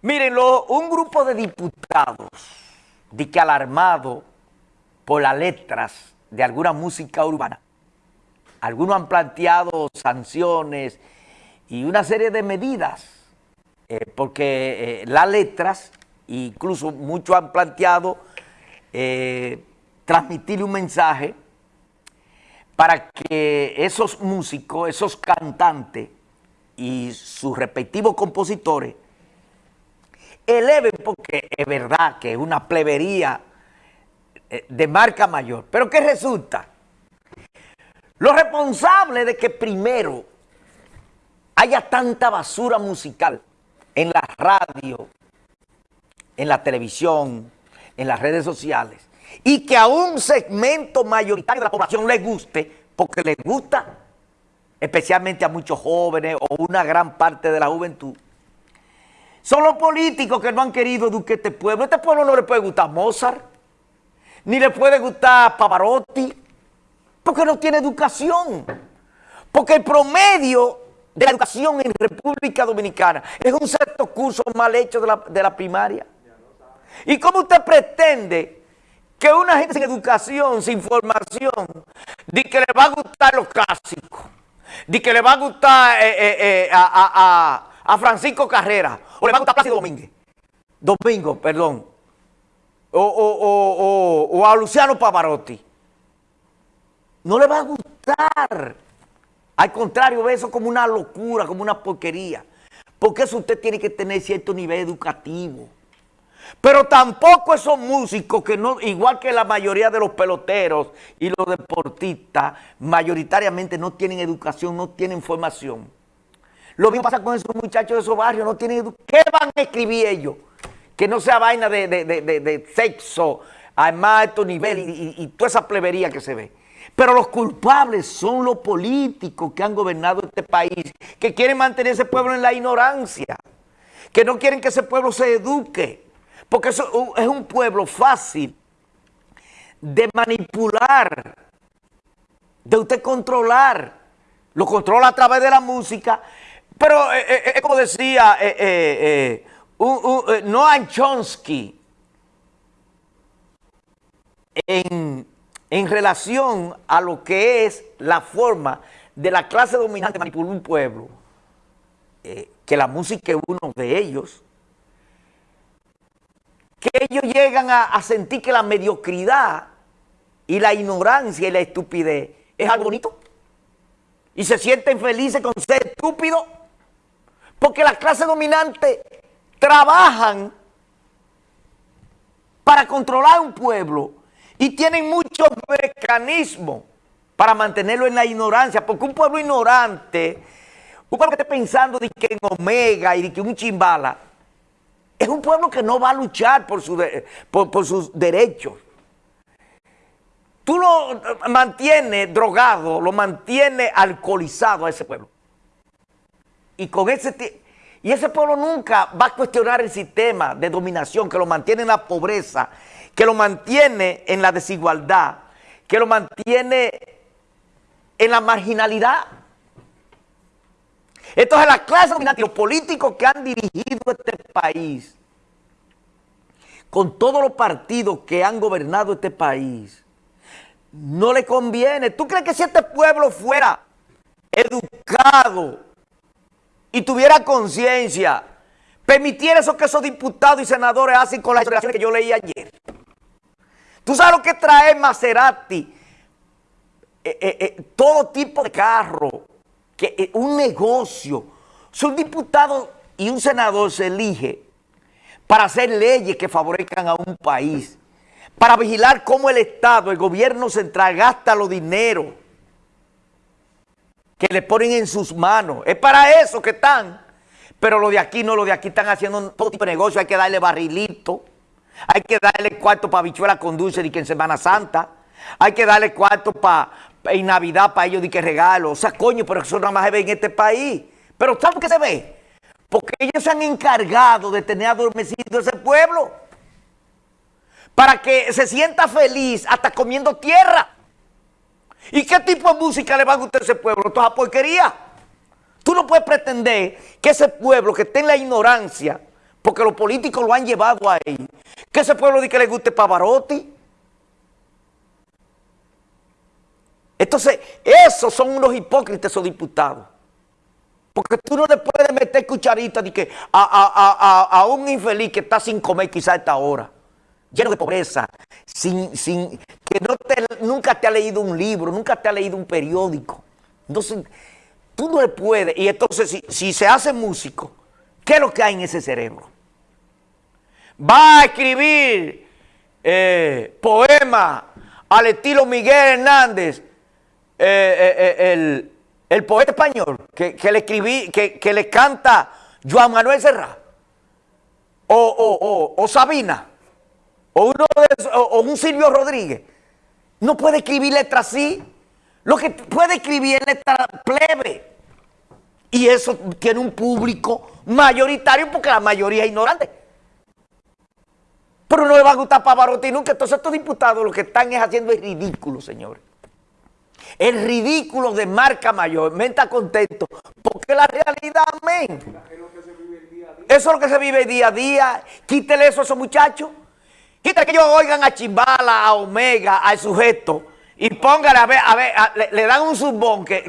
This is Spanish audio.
Miren, lo, un grupo de diputados, de que alarmado por las letras de alguna música urbana, algunos han planteado sanciones y una serie de medidas, eh, porque eh, las letras, incluso muchos han planteado eh, transmitir un mensaje para que esos músicos, esos cantantes y sus respectivos compositores eleven, porque es verdad que es una plebería de marca mayor. Pero ¿qué resulta? Los responsables de que primero haya tanta basura musical en la radio, en la televisión, en las redes sociales, y que a un segmento mayoritario de la población le guste, porque le gusta, especialmente a muchos jóvenes o una gran parte de la juventud, son los políticos que no han querido educar este pueblo. Este pueblo no le puede gustar Mozart, ni le puede gustar Pavarotti, porque no tiene educación. Porque el promedio de la educación en República Dominicana es un sexto curso mal hecho de la, primaria. ¿Y cómo usted pretende que una gente sin educación, sin formación, de que le va a gustar los clásicos, de que le va a gustar eh, eh, eh, a, Francisco Carrera, o le va a gustar Plácido Domínguez, Domingo, perdón, o, o, o, o a Luciano Pavarotti, no le va a gustar. Al contrario, ve eso como una locura, como una porquería. Porque eso usted tiene que tener cierto nivel educativo. Pero tampoco esos músicos que no, igual que la mayoría de los peloteros y los deportistas, mayoritariamente no tienen educación, no tienen formación. Lo mismo pasa con esos muchachos de esos barrios, no tienen. ¿Qué van a escribir ellos? Que no sea vaina de, de, de, de sexo a más alto nivel y, y toda esa plebería que se ve. Pero los culpables son los políticos que han gobernado este país, que quieren mantener ese pueblo en la ignorancia, que no quieren que ese pueblo se eduque, porque eso es un pueblo fácil de manipular, de usted controlar. Lo controla a través de la música, pero eh, eh, es como decía eh, Noam Chomsky en en relación a lo que es la forma de la clase dominante manipular un pueblo, eh, que la música es uno de ellos, que ellos llegan a, a, sentir que la mediocridad y la ignorancia y la estupidez es algo bonito. Y se sienten felices con ser estúpidos, porque la clase dominante trabajan para controlar un pueblo y tienen muchos mecanismos para mantenerlo en la ignorancia, porque un pueblo ignorante, un pueblo que esté pensando de que en Omega y de que un chimbala, es un pueblo que no va a luchar por, por, sus derechos. Tú lo mantienes drogado, lo mantienes alcoholizado a ese pueblo. Y con ese y ese pueblo nunca va a cuestionar el sistema de dominación que lo mantiene en la pobreza que lo mantiene en la desigualdad, que lo mantiene en la marginalidad. Entonces la clase dominante los políticos que han dirigido este país, con todos los partidos que han gobernado este país, no le conviene. ¿Tú crees que si este pueblo fuera educado y tuviera conciencia, permitiera eso que esos diputados y senadores hacen con las declaraciones que yo leí ayer? ¿Tú sabes lo que trae Maserati? Eh, eh, eh, todo tipo de carro, que un negocio. un diputado y un senador se elige para hacer leyes que favorezcan a un país, para vigilar cómo el Estado, el gobierno central gasta los dineros que le ponen en sus manos. Es para eso que están. Pero lo de aquí no, lo de aquí están haciendo todo tipo de negocio, hay que darle barrilito. Hay que darle cuarto para bichuela con dulce y que en Semana Santa. Hay que darle cuarto para en Navidad para ellos y que regalo. O sea, coño, pero eso nada más se ve en este país. Pero ¿sabes por qué se ve? Porque ellos se han encargado de tener adormecido ese pueblo. Para que se sienta feliz hasta comiendo tierra. ¿Y qué tipo de música le va a gustar a ese pueblo? Toda porquería. Tú no puedes pretender que ese pueblo que esté en la ignorancia porque los políticos lo han llevado ahí. Que ese pueblo dice que le guste Pavarotti. Entonces, esos son unos hipócritas, esos diputados. Porque tú no le puedes meter cucharita de que a, un infeliz que está sin comer quizá a esta hora, lleno de pobreza, sin, sin, que no nunca te ha leído un libro, nunca te ha leído un periódico. Entonces, tú no le puedes. Y entonces, si, se hace músico, ¿qué es lo que hay en ese cerebro? Va a escribir eh, poemas al estilo Miguel Hernández, eh, eh, el el poeta español que, le escribí, que, le canta Juan Manuel Serra, o, Sabina, o, uno o, un Silvio Rodríguez, no puede escribir letras así. Lo que puede escribir es letra plebe. Y eso tiene un público mayoritario porque la mayoría es ignorante. Pero no le va a gustar Pavarotti nunca. Entonces estos diputados lo que están es haciendo es ridículo, señores. El ridículo de marca mayor me contento porque la realidad, amén. Eso es lo que se vive día a día. Quítele eso a esos muchachos. Quítale que ellos oigan a Chimbala, a Omega, al sujeto y póngale a ver, a ver, le, dan un zumbón que